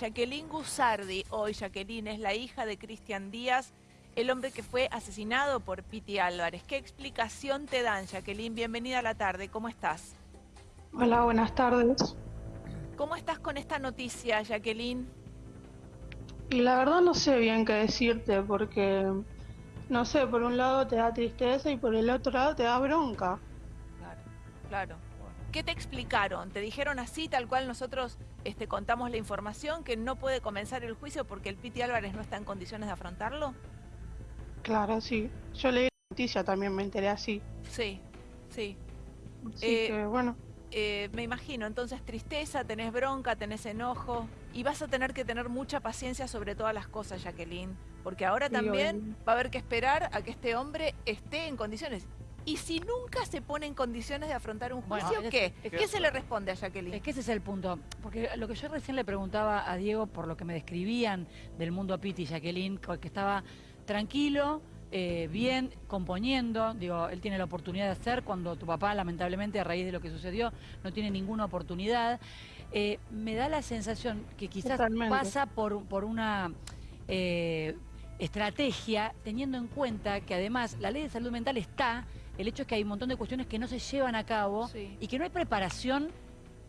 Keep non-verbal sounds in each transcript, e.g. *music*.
Jacqueline Gusardi, hoy Jacqueline es la hija de Cristian Díaz, el hombre que fue asesinado por Piti Álvarez. ¿Qué explicación te dan, Jacqueline? Bienvenida a la tarde, ¿cómo estás? Hola, buenas tardes. ¿Cómo estás con esta noticia, Jacqueline? Y la verdad no sé bien qué decirte, porque, no sé, por un lado te da tristeza y por el otro lado te da bronca. Claro, claro. ¿Qué te explicaron? ¿Te dijeron así, tal cual nosotros este, contamos la información, que no puede comenzar el juicio porque el Piti Álvarez no está en condiciones de afrontarlo? Claro, sí. Yo leí la noticia, también me enteré así. Sí, sí. Así Eh, que, bueno, Eh, me imagino, entonces tristeza, tenés bronca, tenés enojo y vas a tener que tener mucha paciencia sobre todas las cosas, Jacqueline, porque ahora Sí, también va a haber que esperar a que este hombre esté en condiciones. Y si nunca se pone en condiciones de afrontar un Bueno, juicio, es- ¿qué? es ¿Qué se le responde a Jacqueline? Es que ese es el punto. Porque lo que yo recién le preguntaba a Diego, por lo que me describían del mundo Piti y Jacqueline, que estaba tranquilo, eh, bien, componiendo. Digo, él tiene la oportunidad de hacer cuando tu papá, lamentablemente, a raíz de lo que sucedió, no tiene ninguna oportunidad. Eh, me da la sensación que quizás Totalmente. pasa por, por una eh, estrategia, teniendo en cuenta que además la ley de salud mental está, el hecho es que hay un montón de cuestiones que no se llevan a cabo Sí. y que no hay preparación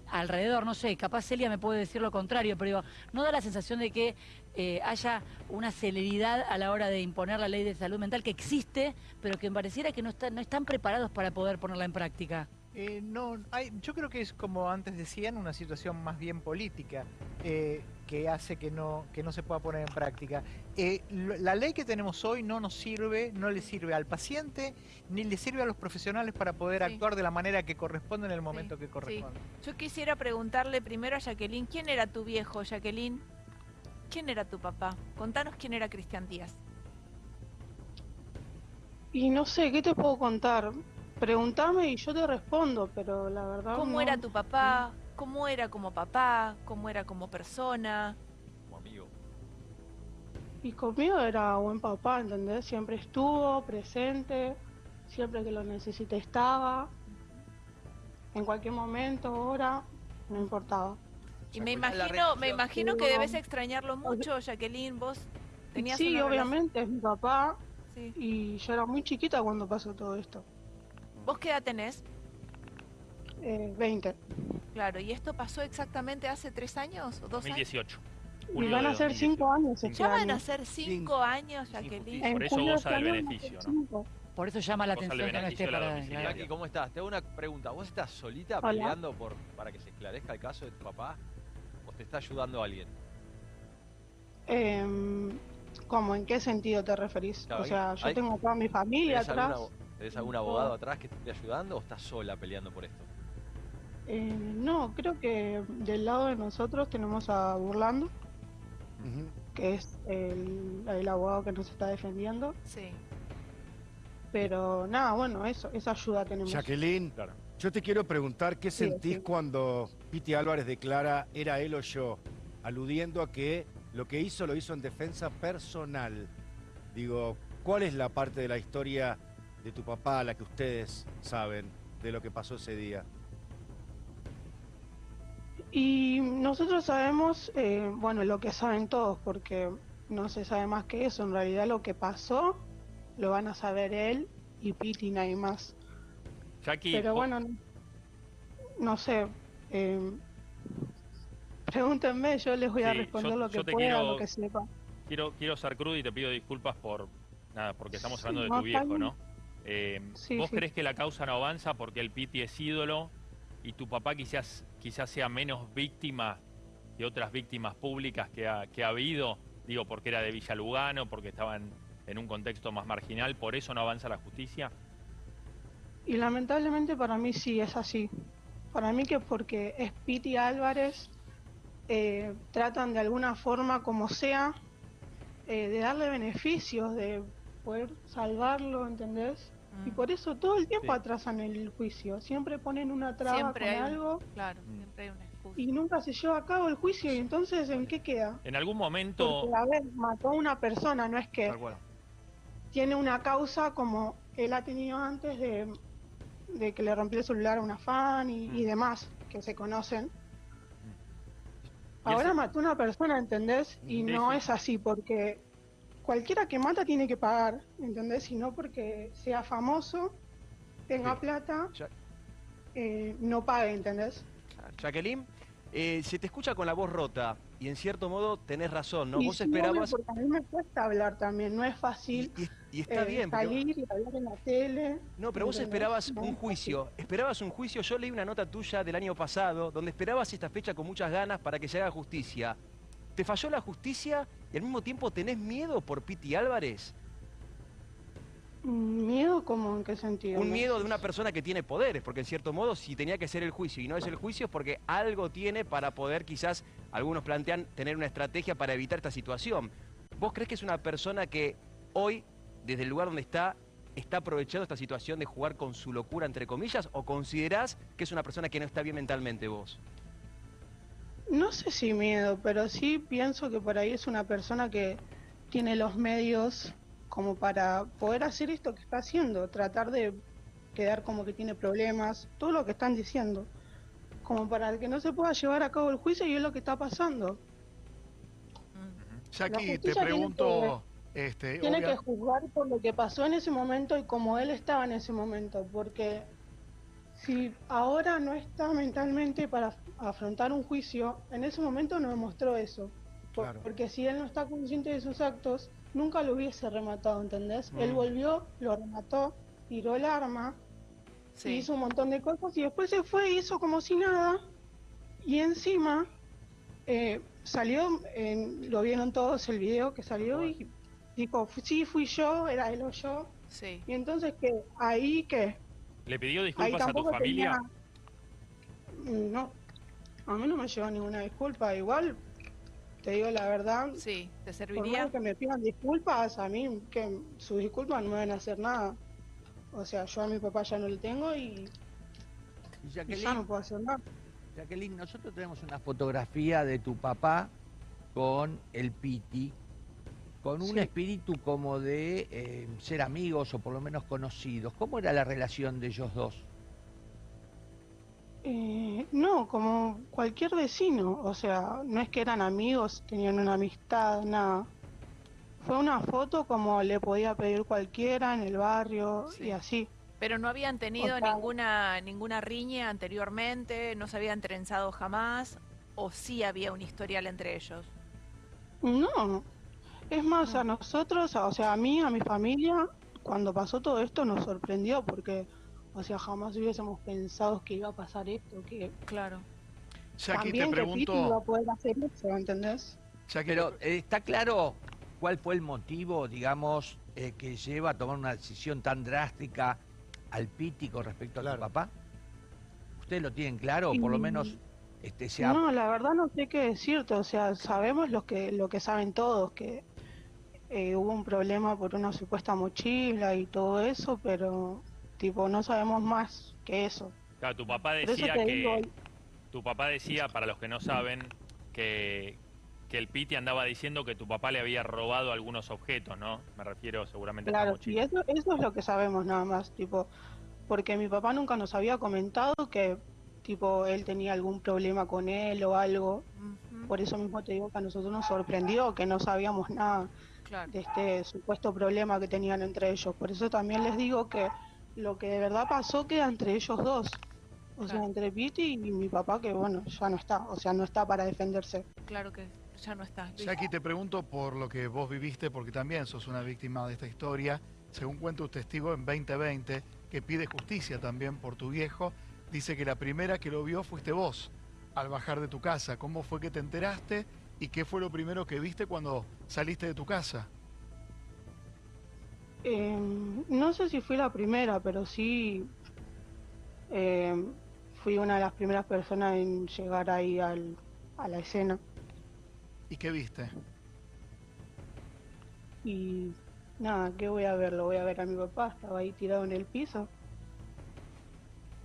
alrededor, no sé, capaz Celia me puede decir lo contrario, pero digo, no da la sensación de que eh, haya una celeridad a la hora de imponer la ley de salud mental que existe, pero que pareciera que no, están no están preparados para poder ponerla en práctica. Eh, no, hay, yo creo que es como antes decían, una situación más bien política eh, que hace que no, que no se pueda poner en práctica. Eh, lo- la ley que tenemos hoy no nos sirve, no le sirve al paciente ni le sirve a los profesionales para poder Sí. actuar de la manera que corresponde en el momento que sí. corresponde. Yo quisiera preguntarle primero a Jacqueline, ¿quién era tu viejo, Jacqueline? ¿Quién era tu papá? Contanos quién era Cristian Díaz. y no sé, ¿qué te puedo contar? Pregúntame y yo te respondo, pero la verdad ¿Cómo no. era tu papá? ¿Cómo era como papá? ¿Cómo era como persona? como amigo. Y conmigo era buen papá, ¿entendés? Siempre estuvo presente, siempre que lo necesité estaba, en cualquier momento, hora, no importaba. Y me imagino, me imagino que debes extrañarlo mucho, Jacqueline. Vos tenías Sí, una obviamente, es mi papá sí. y yo era muy chiquita cuando pasó todo esto. ¿Vos qué edad tenés? Eh, 20. Claro, ¿y esto pasó exactamente hace tres años o dos años? 2018. Y Julio van a ser 2018. 5 años este Ya van a ser cinco, Cinco. años, Jacqueline. En Por eso julio goza de del beneficio, cinco. Por eso llama la atención que no esté para... Jackie, ¿cómo estás? Te hago una pregunta. ¿Vos estás solita Hola. peleando por, para que se esclarezca el caso de tu papá? ¿O te está ayudando alguien? Em, ¿Cómo? ¿En qué sentido te referís? Claro, o sea, yo hay- tengo toda mi familia ¿Tenés, atrás. alguna- tenés algún abogado atrás que te esté ayudando o estás sola peleando por esto? Eh, no, creo que del lado de nosotros tenemos a Burlando, que es el, el abogado que nos está defendiendo. Sí. Pero nada, bueno, eso, esa ayuda tenemos. Jacqueline, Claro. yo te quiero preguntar qué Sí, sentís sí. cuando Piti Álvarez declara era él o yo, aludiendo a que lo que hizo lo hizo en defensa personal. Digo, ¿cuál es la parte de la historia de tu papá, la que ustedes saben de lo que pasó ese día? Y nosotros sabemos, eh, bueno, lo que saben todos, porque no se sabe más que eso. En realidad lo que pasó lo van a saber él y Piti nadie más. Jackie, Pero bueno, no, no sé. eh, pregúntenme, yo les voy a Sí, responder yo- lo que pueda, quiero- lo que sepa. quiero, quiero ser crudo y te pido disculpas por nada, porque estamos Sí, hablando de tu viejo. ¿no? Eh, Sí, ¿Vos crees que la causa no avanza porque el Piti es ídolo y tu papá quizás, quizás sea menos víctima que otras víctimas públicas que ha, que ha habido? Digo, porque era de Villa Lugano, porque estaban en un contexto más marginal, ¿por eso no avanza la justicia? Y lamentablemente para mí sí es así. Para mí que porque es Piti Álvarez, eh, tratan de alguna forma, como sea, eh, de darle beneficios, de poder salvarlo, ¿entendés? Y Mm, por eso todo el tiempo Sí. atrasan el juicio. Siempre ponen una traba Siempre con hay algo Claro, Mm. siempre hay una excusa. y nunca se lleva a cabo el juicio. Y entonces, ¿en qué queda? En algún momento... Porque, a ver, mató a una persona, no es que Tal cual. tiene una causa como él ha tenido antes de, de que le rompió el celular a una fan y, y demás, que se conocen. Y Ahora mató a una persona, ¿entendés? Y no es así, porque cualquiera que mata tiene que pagar, ¿entendés? Y no porque sea famoso, tenga Sí. plata, Ya- eh, no pague, ¿entendés? Jacqueline, eh, se te escucha con la voz rota y en cierto modo tenés razón, ¿no? y Vos sí, esperabas... porque a mí me cuesta hablar también, no es Y, fácil y- y está eh, bien, salir y hablar en la tele. No, pero vos esperabas No un juicio. Esperabas un juicio. Yo leí una nota tuya del año pasado donde esperabas esta fecha con muchas ganas para que se haga justicia. ¿Te falló la justicia y al mismo tiempo tenés miedo por Piti Álvarez? Mm, ¿Miedo como en qué sentido? Un miedo de una persona que tiene poderes, porque en cierto modo si tenía que ser el juicio y no es el juicio es porque algo tiene para poder quizás, algunos plantean, tener una estrategia para evitar esta situación. ¿Vos crees que es una persona que hoy, desde el lugar donde está, está aprovechando esta situación de jugar con su locura, entre comillas, o considerás que es una persona que no está bien mentalmente vos? No sé si miedo, pero sí pienso que por ahí es una persona que tiene los medios como para poder hacer esto que está haciendo, tratar de quedar como que tiene problemas, todo lo que están diciendo, como para que no se pueda llevar a cabo el juicio y es lo que está pasando. Jackie, te tiene pregunto, este, Tiene obvia- que juzgar por lo que pasó en ese momento y como él estaba en ese momento, porque si ahora no está mentalmente para afrontar un juicio, en ese momento no demostró eso. Por- Claro. Porque si él no está consciente de sus actos, nunca lo hubiese rematado, ¿entendés? Él Mm. volvió, lo remató, tiró el arma, Sí. hizo un montón de cosas y después se fue y hizo como si nada. Y encima eh, salió, en- lo vieron todos el video que salió y dijo, sí, fui yo, era él o yo. Sí. Y entonces que ahí que ¿Le pidió disculpas a tu familia? tenía- Mm, No, a mí no me llevó ninguna disculpa. Igual, te digo la verdad, Sí, ¿te por serviría? más que me pidan disculpas, a mí que sus disculpas no me van a hacer nada. O sea, yo a mi papá ya no le tengo y, Y y Jacqueline, ya no puedo hacer nada. Jacqueline, nosotros tenemos una fotografía de tu papá con el Piti, con un Sí. espíritu como de eh, ser amigos o por lo menos conocidos. ¿Cómo era la relación de ellos dos? Eh, no, como cualquier vecino, o sea, no es que eran amigos, tenían una amistad, nada. Fue una foto como le podía pedir cualquiera en el barrio Sí. y así. Pero no habían tenido O sea- ninguna ninguna riña anteriormente, no se habían trenzado jamás, o sí había un historial entre ellos. No, es más, a nosotros, o sea, a mí, a mi familia, cuando pasó todo esto nos sorprendió porque, o sea, jamás hubiésemos pensado que iba a pasar esto, que Claro. Jackie, también te que Piti iba a pregunto, poder hacer eso, ¿entendés? Jackie, Pero eh, está claro cuál fue el motivo, digamos, eh, que lleva a tomar una decisión tan drástica al Piti con respecto a Claro. tu papá. ¿Ustedes lo tienen claro? O por lo menos este, se ha- No, la verdad no sé qué decirte, o sea, sabemos lo que, lo que saben todos, que eh, hubo un problema por una supuesta mochila y todo eso, pero tipo no sabemos más que eso. Claro, tu papá Por eso decía te digo, que tu papá decía, para los que no saben, que, que el Piti andaba diciendo que tu papá le había robado algunos objetos, ¿no? Me refiero seguramente a claro, esta y mochila. eso, eso es lo que sabemos nada más, tipo, porque mi papá nunca nos había comentado que tipo él tenía algún problema con él o algo, por eso mismo te digo que a nosotros nos sorprendió que no sabíamos nada. Claro. de este supuesto problema que tenían entre ellos. Por eso también les digo que lo que de verdad pasó queda entre ellos dos. O sea, Claro. entre Piti y mi papá, que bueno, ya no está. O sea, no está para defenderse. Claro que ya no está. Jackie, te pregunto por lo que vos viviste, porque también sos una víctima de esta historia. Según cuenta un testigo en 2020, que pide justicia también por tu viejo, dice que la primera que lo vio fuiste vos al bajar de tu casa. ¿Cómo fue que te enteraste y qué fue lo primero que viste cuando saliste de tu casa? Eh, no sé si fui la primera, pero sí eh, fui una de las primeras personas en llegar ahí al, a la escena. ¿Y qué viste? Y nada, ¿qué voy a ver? Lo voy a ver a mi papá, estaba ahí tirado en el piso,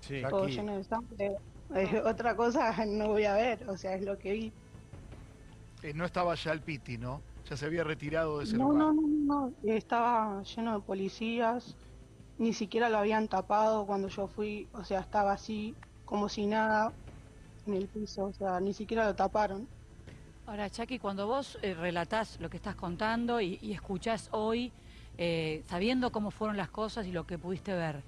Sí. todo lleno de sangre. Eh, *laughs* otra cosa *laughs* no voy a ver, o sea, es lo que vi. Eh, no estaba ya el Piti, ¿no? Ya se había retirado de ese No, lugar. no, no, no, estaba lleno de policías, ni siquiera lo habían tapado cuando yo fui, o sea, estaba así como si nada en el piso, o sea, ni siquiera lo taparon. Ahora, Chucky, cuando vos eh, relatás lo que estás contando y, y escuchás hoy, eh, sabiendo cómo fueron las cosas y lo que pudiste ver,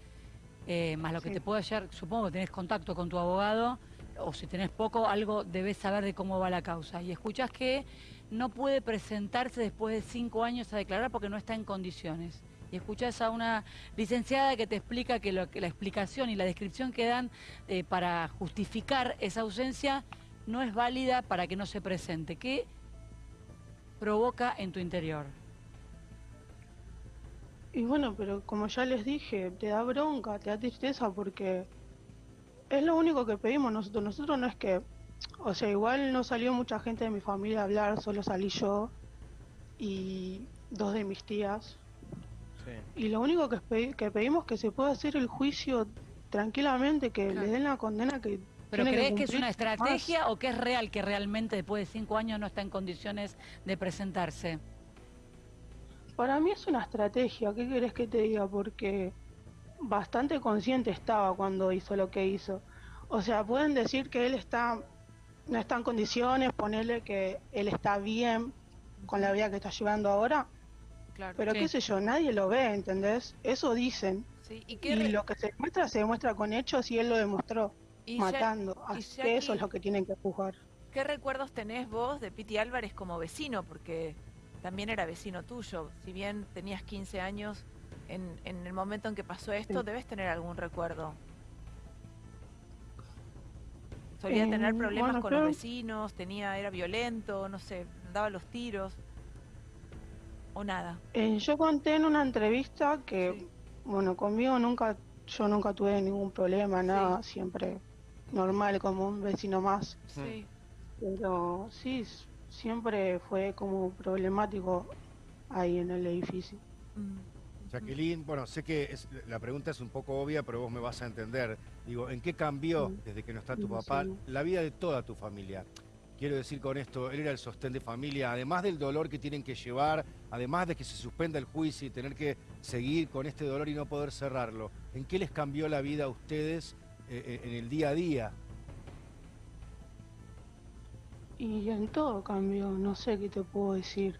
eh, más lo que te puede hallar, supongo que tenés contacto con tu abogado, o si tenés poco, algo debes saber de cómo va la causa. Y escuchás que no puede presentarse después de cinco años a declarar porque no está en condiciones. Y escuchás a una licenciada que te explica que, la explicación y la descripción que dan eh, para justificar esa ausencia no es válida para que no se presente. ¿Qué provoca en tu interior? Y bueno, pero como ya les dije, te da bronca, te da tristeza porque es lo único que pedimos nosotros. Nosotros no es que, o sea, igual no salió mucha gente de mi familia a hablar, solo salí yo y dos de mis tías. Y lo único que, que pedimos es que se pueda hacer el juicio tranquilamente, que Claro. le den la condena que... ¿Pero tiene crees que es una más. estrategia o que es real que realmente después de cinco años no está en condiciones de presentarse? Para mí es una estrategia, ¿qué querés que te diga? Porque bastante consciente estaba cuando hizo lo que hizo. O sea, pueden decir que él está no está en condiciones, ponerle que él está bien con la vida que está llevando ahora, Claro. pero Sí. qué sé yo, nadie lo ve, ¿entendés? Eso dicen. Sí, ¿Y Y qué re- lo que se demuestra se demuestra con hechos y él lo demostró, y ya- matando. y Así que eso es lo que tienen que juzgar. ¿Qué recuerdos tenés vos de Piti Álvarez como vecino? Porque también era vecino tuyo. Si bien tenías 15 años, en, en el momento en que pasó esto, Sí. debes tener algún recuerdo. Solía Eh, tener problemas bueno, con los vecinos, tenía, era violento, no sé, daba los tiros. O nada. Eh, yo conté en una entrevista que, Sí. bueno, conmigo nunca, yo nunca tuve ningún problema, nada, Sí. siempre normal como un vecino más. Sí. Pero sí, siempre fue como problemático ahí en el edificio. Mm. Jacqueline, bueno, sé que es- la pregunta es un poco obvia, pero vos me vas a entender. Digo, ¿en qué cambió desde que no está tu papá la vida de toda tu familia? Quiero decir con esto, él era el sostén de familia, además del dolor que tienen que llevar, además de que se suspenda el juicio y tener que seguir con este dolor y no poder cerrarlo. ¿En qué les cambió la vida a ustedes eh, eh, en el día a día? Y en todo cambió, no sé qué te puedo decir.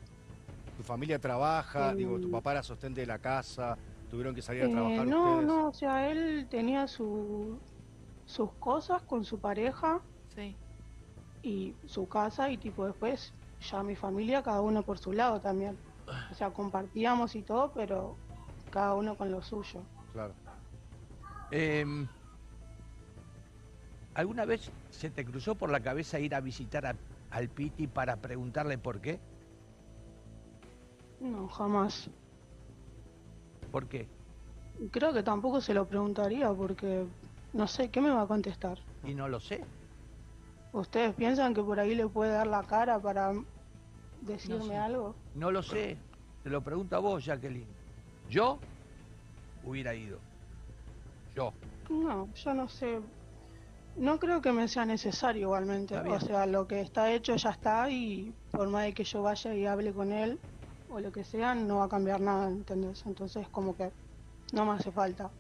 ¿Tu familia trabaja? Eh, Digo, ¿tu papá era sostén de la casa? ¿Tuvieron que salir a Eh, trabajar no, ustedes? no, o sea, él tenía su, sus cosas con su pareja Sí. y su casa y tipo después ya mi familia, cada uno por su lado también. O sea, compartíamos y todo, pero cada uno con lo suyo. Claro. Em, ¿Alguna vez se te cruzó por la cabeza ir a visitar a- al Piti para preguntarle por qué? No, jamás. ¿Por qué? Creo que tampoco se lo preguntaría porque no sé, ¿qué me va a contestar? Y no lo sé. ¿Ustedes piensan que por ahí le puede dar la cara para decirme sé. algo? No lo sé. Te lo pregunto a vos, Jacqueline. Yo hubiera ido. Yo. No, yo no sé. No creo que me sea necesario igualmente. O sea, lo que está hecho ya está y por más de que yo vaya y hable con él o lo que sea, no va a cambiar nada, ¿entendés? Entonces como que no me hace falta.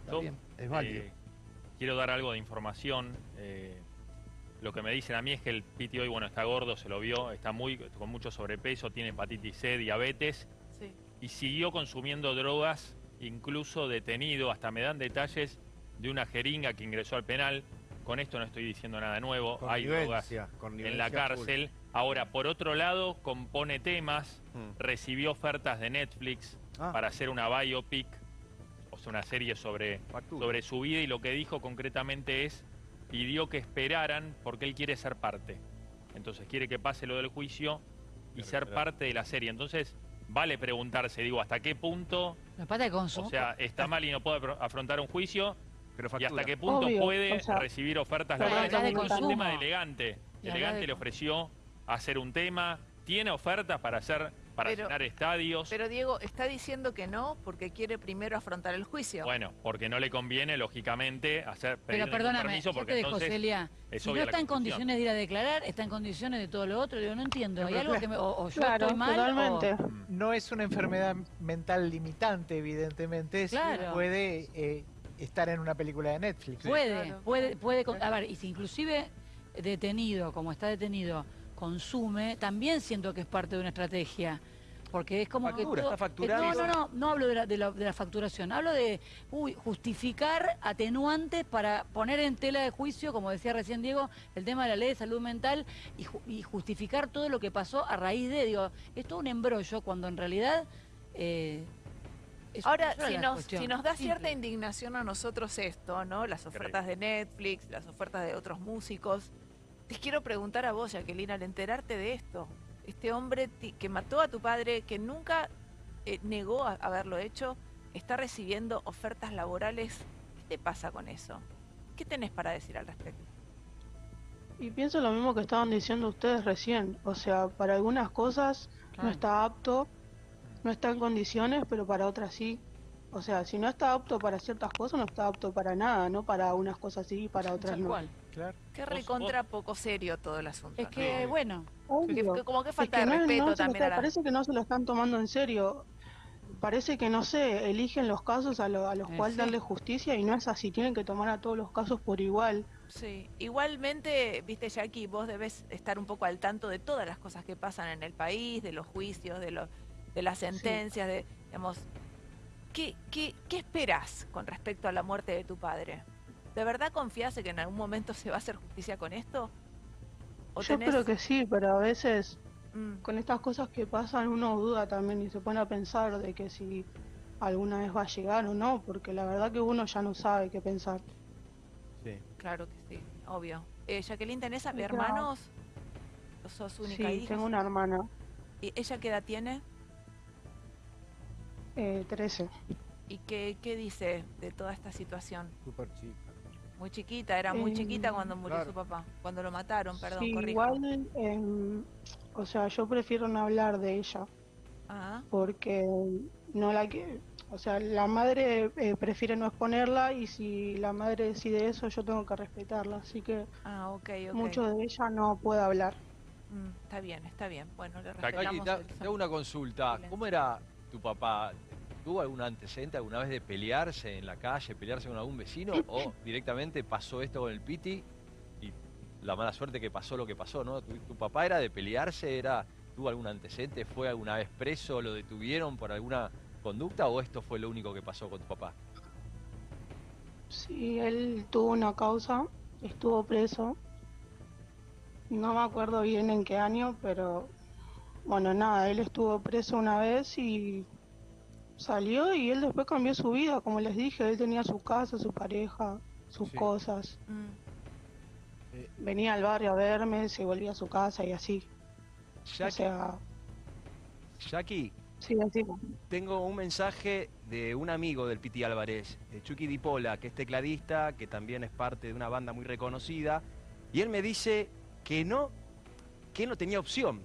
Está Yo, bien. Es válido. eh, quiero dar algo de información. eh, lo que me dicen a mí es que el Piti hoy, bueno, está gordo, se lo vio, está muy con mucho sobrepeso, tiene hepatitis C, diabetes Sí. y siguió consumiendo drogas, incluso detenido, hasta me dan detalles de una jeringa que ingresó al penal. Con esto no estoy diciendo nada nuevo, hay drogas en la full. Ahora, por otro lado, compone temas, Mm. recibió ofertas de Netflix Ah. para hacer una biopic, o sea, una serie sobre, Factura. sobre su vida y lo que dijo concretamente es, pidió que esperaran porque él quiere ser parte. Entonces quiere que pase lo del juicio y ser esperar. parte de la serie. Entonces vale preguntarse, digo, ¿hasta qué punto, La pata de o sea, está mal y no puede afrontar un juicio? Pero ¿Y hasta qué punto Obvio, puede o sea, recibir ofertas laborales? Es un tema de elegante. Y Elegante de le ofreció hacer un tema, tiene ofertas para hacer, para Pero- llenar estadios. Pero Diego está diciendo que no porque quiere primero afrontar el juicio. Bueno, porque no le conviene, lógicamente, hacer pedir Pero perdóname, permiso porque dejo, entonces Celia. es Si no está en condiciones de ir a declarar, está en condiciones de todo lo otro. Digo, no entiendo. Hay algo que me, o, o yo Claro, estoy mal totalmente. o... No es una enfermedad mental limitante, evidentemente. sí Claro. puede eh, estar en una película de Netflix. Puede, Claro. puede, puede. con- A ver, y si inclusive detenido, como está detenido, consume, también siento que es parte de una estrategia. Porque es como Factura, que... todo- está facturando. No, no, no, no hablo de la, de la- de la facturación, hablo de uy, justificar atenuantes para poner en tela de juicio, como decía recién Diego, el tema de la ley de salud mental y, ju- y justificar todo lo que pasó a raíz de, digo, es todo un embrollo cuando en realidad... eh, es Ahora, si nos, cuestión. si nos da Simple. cierta indignación a nosotros esto, ¿no? Las ofertas de Netflix, las ofertas de otros músicos, te quiero preguntar a vos, Jacqueline, al enterarte de esto, este hombre que mató a tu padre, que nunca eh, negó a haberlo hecho, está recibiendo ofertas laborales. ¿Qué te pasa con eso? ¿Qué tenés para decir al respecto? Y pienso lo mismo que estaban diciendo ustedes recién. O sea, para algunas cosas no está apto, no está en condiciones, pero para otras sí. O sea, si no está apto para ciertas cosas, no está apto para nada, no para unas cosas sí y para otras no. cual. Claro. Qué recontra poco serio todo el asunto. Es ¿no? que, bueno, Que- Obvio. que como que Es falta que de no- no respeto también está- a la... Parece que no se lo están tomando en serio. Parece que, no sé, eligen los casos a, lo- a los Eh, cuales sí. darle justicia y no es así. Tienen que tomar a todos los casos por igual. Sí, igualmente, viste Jackie, vos debes estar un poco al tanto de todas las cosas que pasan en el país, de los juicios, de, los, de las sentencias, de, digamos, ¿qué, qué, ¿qué esperás con respecto a la muerte de tu padre? ¿De verdad confías en que en algún momento se va a hacer justicia con esto? ¿O Yo tenés- espero que sí, pero a veces Mm, con estas cosas que pasan uno duda también y se pone a pensar de que si alguna vez va a llegar o no, porque la verdad que uno ya no sabe qué pensar. Sí. claro que sí, obvio. Eh, Jacqueline, ¿tenés a- hermanos? ¿O sos única Sí, hija? tengo una hermana, ¿Y ella qué edad tiene? eh, 13. ¿Y qué, qué dice de toda esta situación? Súper chica. Muy chiquita, era muy Eh, chiquita cuando murió claro. su papá, cuando lo mataron, perdón, Sí, igual, em, o sea, yo prefiero no hablar de ella. Ah, porque no la que o sea la madre eh, prefiere no exponerla y si la madre decide eso yo tengo que respetarla así que ah, ok, ok. mucho de ella no puedo hablar Mm, está bien, está bien. Bueno, le respetamos te, hago una consulta. Silencio. ¿Cómo era tu papá? ¿Tuvo algún antecedente alguna vez de pelearse en la calle, pelearse con algún vecino? ¿O *laughs* directamente pasó esto con el Piti y la mala suerte que pasó lo que pasó, ¿no? ¿Tu, tu papá era de pelearse? era ¿Tuvo algún antecedente? ¿Fue alguna vez preso? ¿Lo detuvieron por alguna conducta? ¿O esto fue lo único que pasó con tu papá? sí él tuvo una causa estuvo preso no me acuerdo bien en qué año pero bueno nada él estuvo preso una vez y salió y él después cambió su vida como les dije él tenía su casa su pareja sus Sí. cosas. Mm, Eh, venía al barrio a verme se volvía a su casa y así. O Jackie, sea Jackie, sí así. Tengo un mensaje de un amigo del Piti Álvarez, de Chucky Dipola, que es tecladista, que también es parte de una banda muy reconocida, y él me dice que no, que él no tenía opción,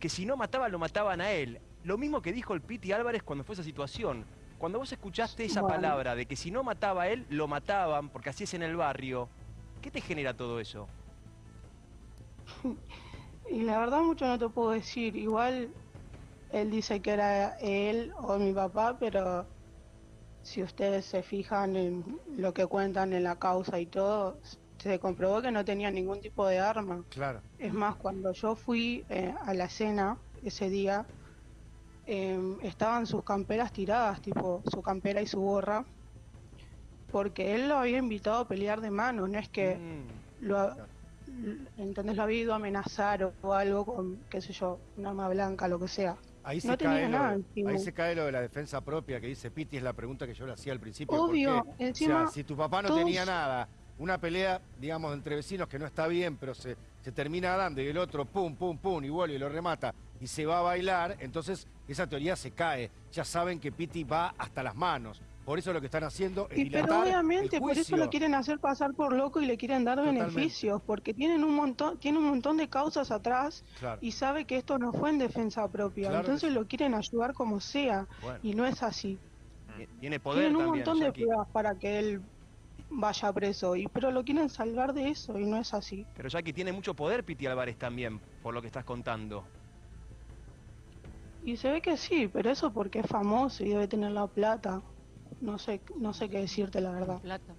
que si no mataba lo mataban a él. Lo mismo que dijo el Piti Álvarez cuando fue esa situación. Cuando vos escuchaste esa Bueno. palabra de que si no mataba a él, lo mataban, porque así es en el barrio, ¿qué te genera todo eso? *laughs* Y la verdad mucho no te puedo decir. Igual él dice que era él o mi papá, pero si ustedes se fijan en lo que cuentan en la causa y todo, se comprobó que no tenía ningún tipo de arma. Claro. Es más, cuando yo fui eh, a la cena ese día, em, estaban sus camperas tiradas, tipo su campera y su gorra, porque él lo había invitado a pelear de mano, no es que Mm. lo, ha- ¿entendés? Lo había ido a amenazar o, o algo con, qué sé yo, un arma blanca, lo que sea. Ahí se, No tenía cae nada lo, encima. ahí se cae lo de la defensa propia que dice Piti, es la pregunta que yo le hacía al principio. ¿por Obvio, encima, o sea, si tu papá no todos- tenía nada, una pelea, digamos, entre vecinos que no está bien, pero se, se termina dando y el otro pum, pum, pum, y vuelve y lo remata y se va a bailar, entonces esa teoría se cae. Ya saben que Piti va hasta las manos. Por eso lo que están haciendo es Y dilatar pero el obviamente por eso juicio. lo quieren hacer pasar por loco y le quieren dar Totalmente. beneficios, porque tienen un montón, tiene un montón de causas atrás Claro. y sabe que esto no fue en defensa propia, Claro entonces lo quieren ayudar como sea Bueno, y no es así. tiene poder Tienen un también, montón de Jackie. pruebas para que él vaya preso, y pero lo quieren salvar de eso y no es así. Pero Jackie tiene mucho poder Piti Álvarez también, por lo que estás contando. Y se ve que sí, pero eso porque es famoso y debe tener la plata. No sé, no sé qué decirte la verdad. Plata.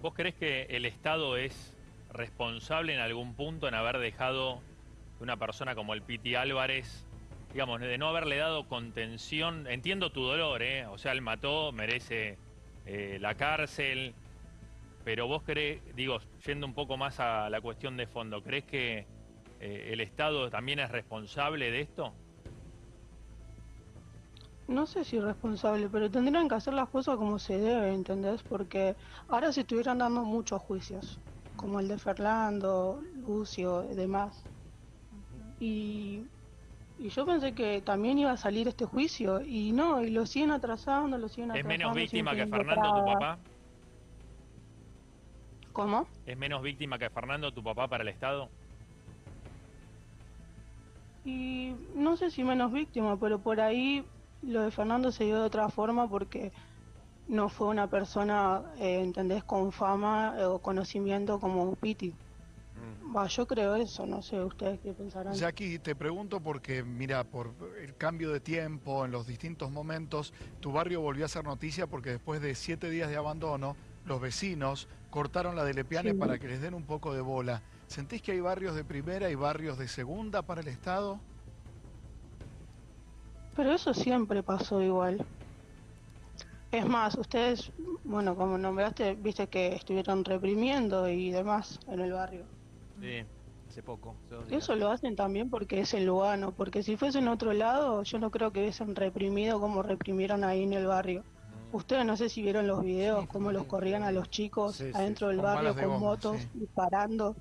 ¿Vos crees que el Estado es responsable en algún punto en haber dejado una persona como el Piti Álvarez, digamos, de no haberle dado contención, entiendo tu dolor, ¿eh? O sea, él mató, merece eh, la cárcel, pero vos crees, digo, yendo un poco más a la cuestión de fondo, ¿crees que eh, el Estado también es responsable de esto? No sé si responsable, pero tendrían que hacer las cosas como se debe, ¿entendés? Porque ahora se estuvieran dando muchos juicios, como el de Fernando, Lucio y demás. Y, y yo pensé que también iba a salir este juicio, y no, y lo siguen atrasando, lo siguen ¿Es atrasando. menos siguen víctima que Fernando, tu papá? ¿Cómo? ¿Es menos víctima que Fernando, tu papá, para el Estado? Y no sé si menos víctima, pero por ahí lo de Fernando se dio de otra forma porque no fue una persona, eh, ¿entendés?, con fama eh, o conocimiento como Piti. Mm. Va, yo creo eso, no sé ustedes qué pensarán. Jackie, te pregunto porque, mira, por el cambio de tiempo en los distintos momentos, tu barrio volvió a ser noticia porque después de siete días de abandono, los vecinos cortaron la de Lepiane Sí. para que les den un poco de bola. ¿Sentís que hay barrios de primera y barrios de segunda para el Estado? Pero eso siempre pasó igual. Es más, ustedes, bueno, como nombraste, viste que estuvieron reprimiendo y demás en el barrio. Sí, hace poco. Eso lo hacen también porque es el Lugano, porque si fuese en otro lado, yo no creo que hubiesen reprimido como reprimieron ahí en el barrio. Ustedes no sé si vieron los videos, cómo los corrían a los chicos Sí, sí, adentro del con barrio de con motos, sí. disparando.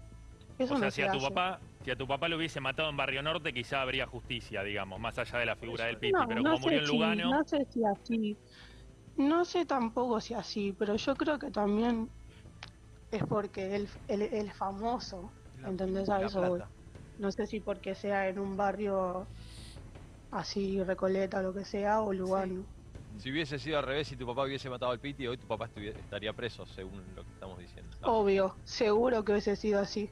Eso o sea, no si se a tu hace. papá, si a tu papá lo hubiese matado en Barrio Norte, quizá habría justicia, digamos, más allá de la figura del Piti. No, pero no como murió sé en si- Lugano, no sé si así. No sé tampoco si así, pero yo creo que también es porque él, él, él es famoso, La- ¿entendés? A eso. No sé si porque sea en un barrio así, Recoleta, lo que sea, o Lugano. Si hubiese sido al revés, si tu papá hubiese matado al Piti, hoy tu papá estaría preso, según lo que estamos diciendo. Obvio, seguro que hubiese sido así.